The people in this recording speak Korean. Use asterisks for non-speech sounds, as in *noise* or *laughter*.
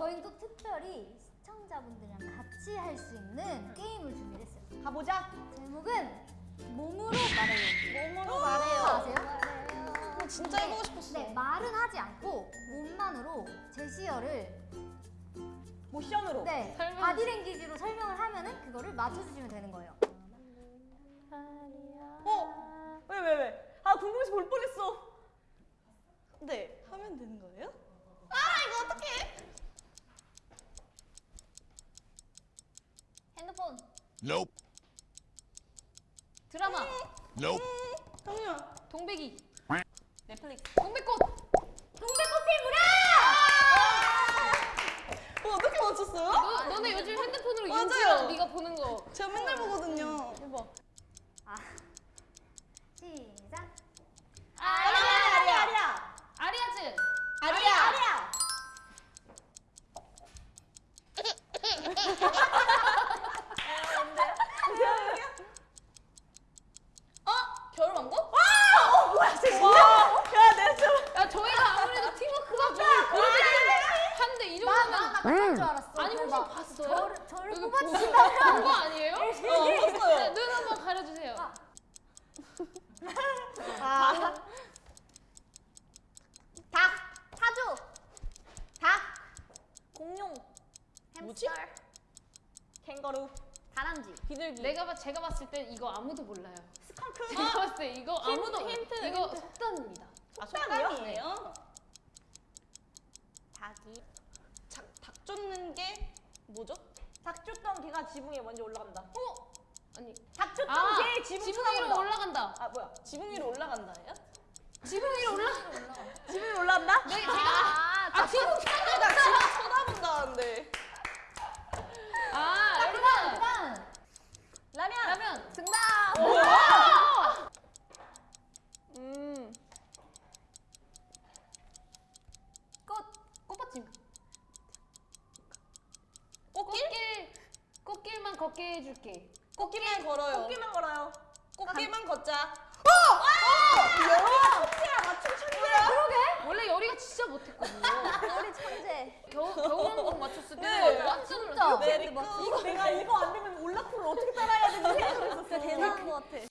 저희는 또 특별히 시청자분들이랑 같이 할 수 있는 게임을 준비를 했어요. 가보자. 제목은 몸으로 말해요. 몸으로 말해요. 아세요? 어, 진짜 해보고 싶었어. 네, 말은 하지 않고 몸만으로 제시어를 모션으로. 네, 설명. 바디랭귀지로 설명을 하면은 그거를 맞춰주시면 되는 거예요. 어? 왜, 왜, 왜? 아, 궁금해서 볼 뻔했어. 네, 하면 되는 거예요? 아, 이거 어떡해? 핸드폰, Nope. 드라마, Nope. 형이야. 동백이, 넷플릭스. 동백꽃. 동백꽃 피부라! 어, 어떻게 맞췄어요? 너, 너네 요즘 핸드폰으로. 윤지랑 네가 보는 거. 제가 맨날 보거든요. 대박. 아, 시작. 아리야, 아리야, 아리야. 아리아즈. 아리야, 아리야. *laughs* 어? 겨울왕국? 와! 어, 뭐야, 진짜? 야, 내 좀. 야 저희가 아무래도 팀워크가 좀 그렇게 한데 이 정도면 나나줄 알았어. 아니 혹시 대박. 봤어요? 저를 저를 여기 뽑아주신다. 본거 아니에요? 어, 봤어요. 네, 눈 한번 가려주세요. 아. 아. 닭, 사주, 닭, 공룡. 햄스터, 캥거루. 다람쥐. 비둘기. 내가 봐 제가 봤을 때 이거 아무도 몰라요. 스컹크. 제가 봤을 때 이거 아무도 몰라요. 힌트, 이거 힌트. 속담입니다. 아, 속담이에요? 닭이. 쫓는 게 뭐죠? 닭 쫓던 개가 지붕에 먼저 올라간다. 어? 아니 닭 쫓던 아 개 지붕 지붕. 위로 올라간다. 아 뭐야? 지붕 위로 올라간다예요? 지붕 위로 올라. *laughs* 지붕 위로 올라간다? 네 제가 아 지붕 나 지붕 쳐다본다는데. 아 여러분 그다음 라면. 라면 정답. 음 꽃, 꽃받침 꽃길? 꽃길 꽃길만 걷게 해줄게. 꽃길만 걸어요. 꽃길만 걸어요. 꽃길만 걷자. 천재야 맞춤 천재야. 원래 열이가 진짜 못했거든요. 우리 *laughs* 천재. 겨우 겨울왕국 맞췄을 때 네. 진짜. 놀랐어요. 메리크. 이거 내가 이거 안 되면 올라프를 어떻게 따라해야 되는지 생각했었어. 대단한 것 같아.